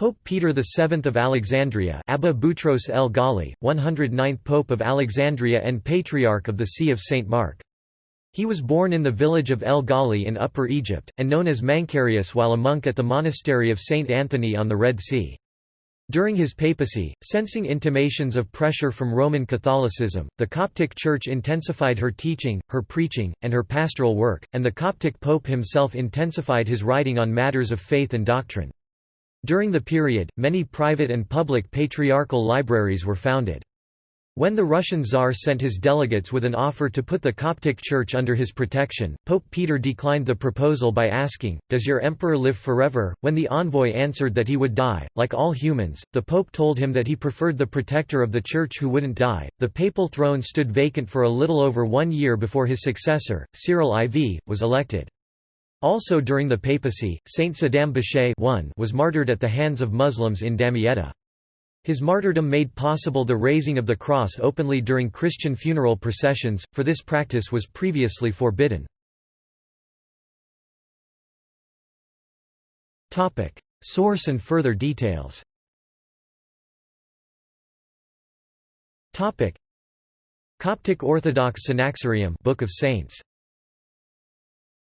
Pope Peter VII of Alexandria Abba Boutros el Ghali, 109th Pope of Alexandria and Patriarch of the See of St. Mark. He was born in the village of El Ghali in Upper Egypt, and known as Mancarius while a monk at the monastery of St. Anthony on the Red Sea. During his papacy, sensing intimations of pressure from Roman Catholicism, the Coptic Church intensified her teaching, her preaching, and her pastoral work, and the Coptic Pope himself intensified his writing on matters of faith and doctrine. During the period, many private and public patriarchal libraries were founded. When the Russian Tsar sent his delegates with an offer to put the Coptic Church under his protection, Pope Peter declined the proposal by asking, Does your emperor live forever? When the envoy answered that he would die, like all humans, the Pope told him that he preferred the protector of the Church who wouldn't die. The papal throne stood vacant for a little over one year before his successor, Cyril IV, was elected. Also during the papacy, Saint Sidhom Bishay was martyred at the hands of Muslims in Damietta. His martyrdom made possible the raising of the cross openly during Christian funeral processions, for this practice was previously forbidden. Source and further details Coptic Orthodox Synaxarium Book of Saints